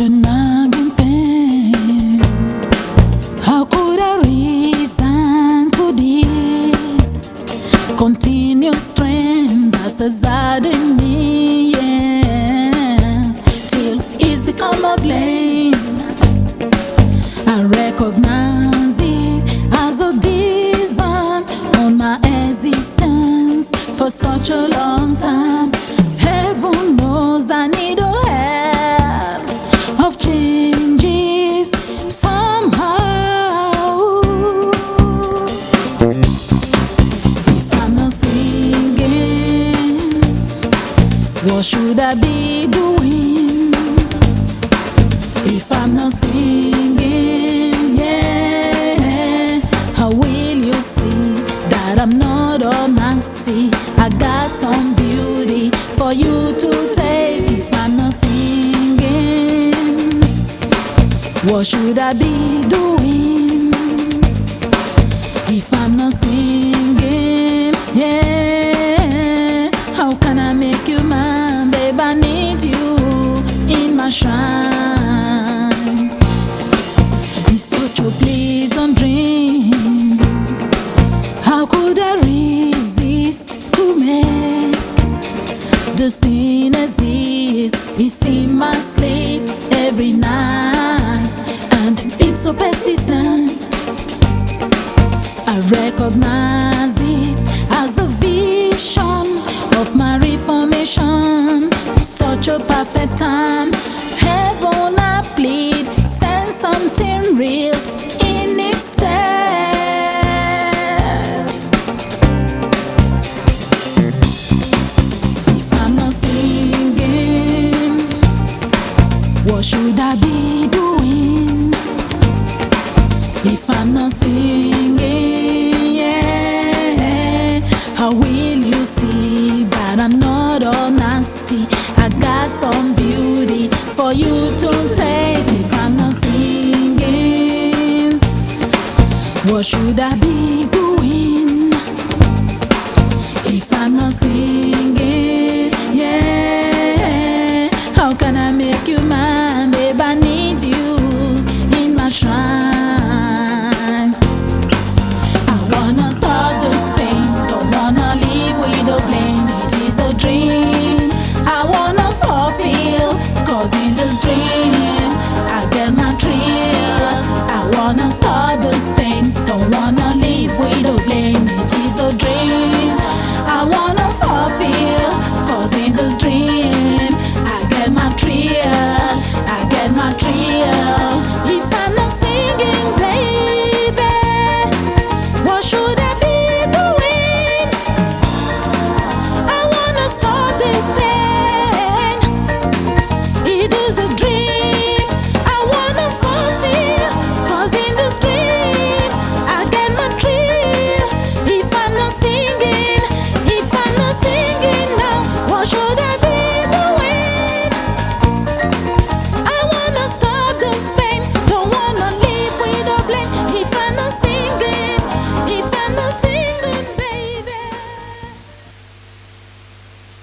How could I reason to this? Continuous strain that's residing in me, yeah. Till it's become a blame. I recognize it as a design on my existence for such a long what should I be doing? If I'm not singing, yeah, how will you see that I'm not all nasty? I got some beauty for you to take. If I'm not singing, what should I be doing? If I'm not singing, yeah, this thing exist? It's in my sleep every night, and it's so persistent. I recognize it as a vision of my reformation. Such a perfect what should I be doing? If I'm not singing, yeah, how will you see that I'm not all nasty? I got some beauty for you to take. If I'm not singing, what should I be doing? If I'm not singing, yeah, how can I make you mine? wanna stop